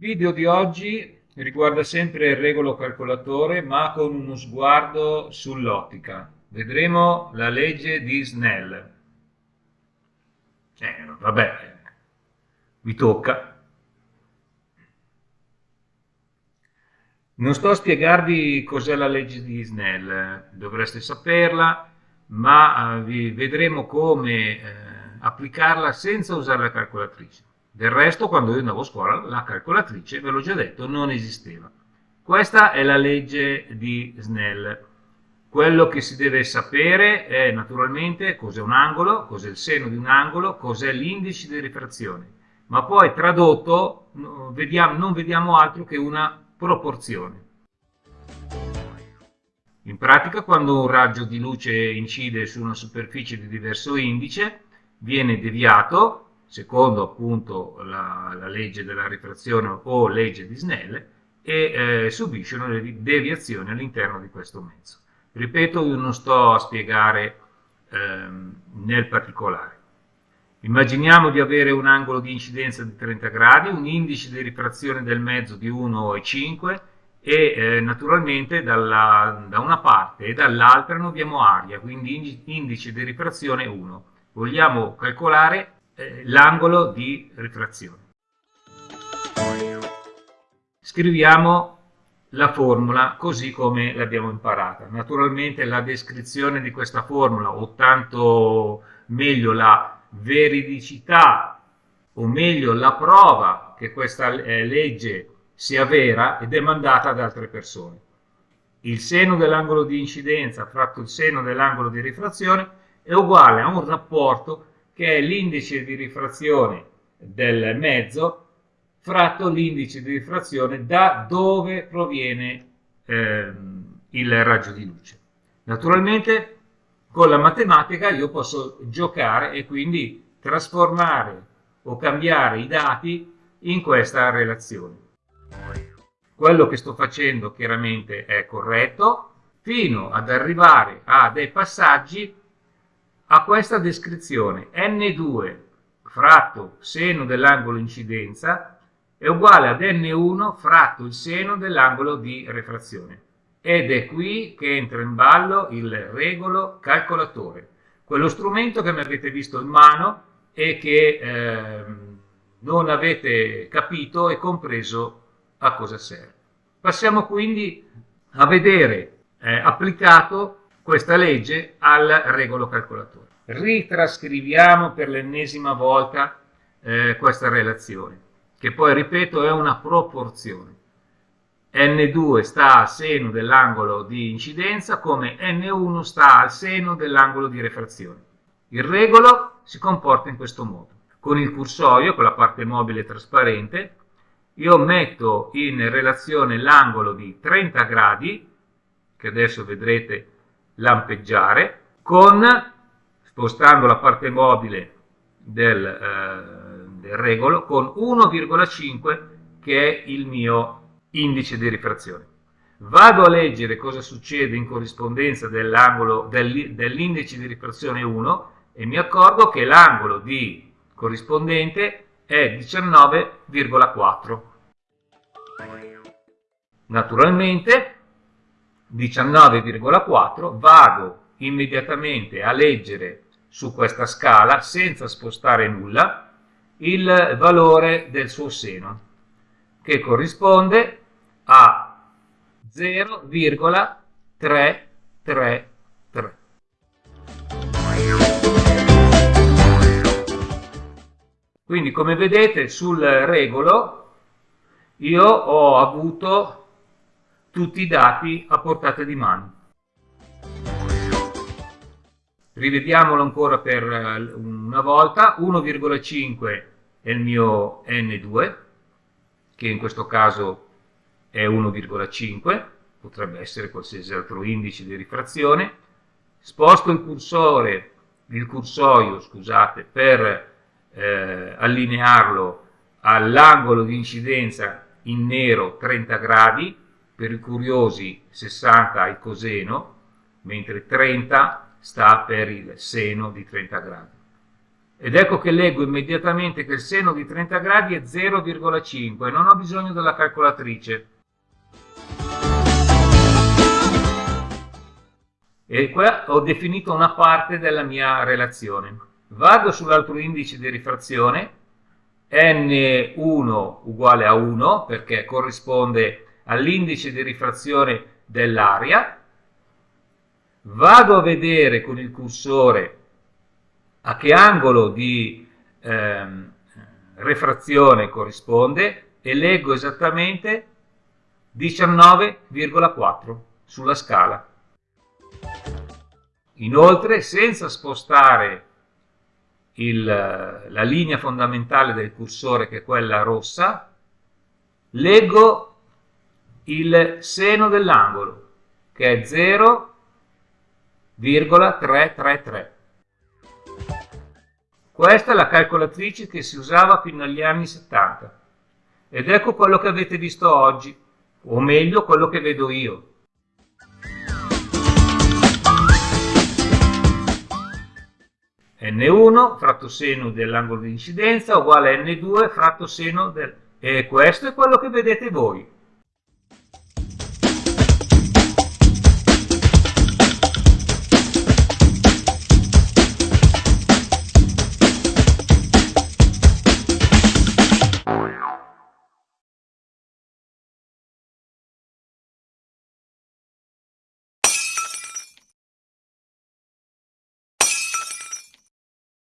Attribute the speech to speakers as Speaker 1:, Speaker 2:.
Speaker 1: video di oggi riguarda sempre il regolo calcolatore ma con uno sguardo sull'ottica. Vedremo la legge di Snell. Eh, vabbè, vi tocca. Non sto a spiegarvi cos'è la legge di Snell, dovreste saperla, ma eh, vedremo come eh, applicarla senza usare la calcolatrice. Del resto, quando io andavo a scuola, la calcolatrice, ve l'ho già detto, non esisteva. Questa è la legge di Snell. Quello che si deve sapere è naturalmente cos'è un angolo, cos'è il seno di un angolo, cos'è l'indice di rifrazione. Ma poi tradotto vediamo, non vediamo altro che una proporzione. In pratica quando un raggio di luce incide su una superficie di diverso indice viene deviato secondo appunto la, la, legge della rifrazione o legge di Snell e eh, subisce una deviazione all'interno di questo mezzo. Ripeto, io non sto a spiegare ehm, nel particolare. Immaginiamo di avere un angolo di incidenza di 30 gradi, un indice di rifrazione del mezzo di 1,5 e eh, naturalmente dalla, da una parte e dall'altra noi abbiamo aria, quindi indice di rifrazione 1. Vogliamo calcolare eh, l'angolo di rifrazione. Scriviamo la formula così come l'abbiamo imparata. Naturalmente la descrizione di questa formula, o tanto meglio la veridicità, o meglio la prova che questa eh, legge sia vera è demandata ad altre persone. Il seno dell'angolo di incidenza fratto il seno dell'angolo di rifrazione è uguale a un rapporto che è l'indice di rifrazione del mezzo fratto l'indice di rifrazione da dove proviene eh, il raggio di luce. Naturalmente con la matematica io posso giocare e quindi trasformare o cambiare i dati in questa relazione. Quello che sto facendo chiaramente è corretto fino ad arrivare a dei passaggi a questa descrizione n2 fratto seno dell'angolo incidenza è uguale ad n1 fratto il seno dell'angolo di refrazione. Ed è qui che entra in ballo il regolo calcolatore, quello strumento che mi avete visto in mano e che eh, non avete capito e compreso a cosa serve. Passiamo quindi a vedere eh, applicato questa legge al regolo calcolatore. Ritrascriviamo per l'ennesima volta eh, questa relazione, che poi, ripeto, è una proporzione. N2 sta al seno dell'angolo di incidenza come N1 sta al seno dell'angolo di refrazione. Il regolo si comporta in questo modo. Con il cursorio, con la parte mobile trasparente, io metto in relazione l'angolo di 30 gradi, che adesso vedrete lampeggiare con, spostando la parte mobile del, eh, del regolo, con 1,5 che è il mio indice di rifrazione. Vado a leggere cosa succede in corrispondenza dell'angolo dell'indice di rifrazione 1 e mi accorgo che l'angolo di corrispondente è 19,4. Naturalmente 19,4 vado immediatamente a leggere su questa scala senza spostare nulla il valore del suo seno che corrisponde a 0,333 quindi come vedete sul regolo io ho avuto tutti i dati a portata di mano. Rivediamolo ancora per eh, una volta, 1,5 è il mio N2, che in questo caso è 1,5, potrebbe essere qualsiasi altro indice di rifrazione. Sposto il cursore, il cursoio, scusate, per eh, allinearlo all'angolo di incidenza in nero 30 gradi, per i curiosi 60 il coseno, mentre 30 sta per il seno di 30 gradi. ed ecco che leggo immediatamente che il seno di 30 gradi è 0,5 e non ho bisogno della calcolatrice. E qua ho definito una parte della mia relazione. Vado sull'altro indice di rifrazione, n1 uguale a 1 perché corrisponde all'indice di rifrazione dell'aria, vado a vedere con il cursore a che angolo di ehm, refrazione corrisponde e leggo esattamente 19,4 sulla scala. Inoltre, senza spostare il, la linea fondamentale del cursore, che è quella rossa, leggo il seno dell'angolo, che è 0,333. Questa è la calcolatrice che si usava fino agli anni 70. Ed ecco quello che avete visto oggi, o meglio quello che vedo io. N1 fratto seno dell'angolo di incidenza uguale a N2 fratto seno del... E questo è quello che vedete voi.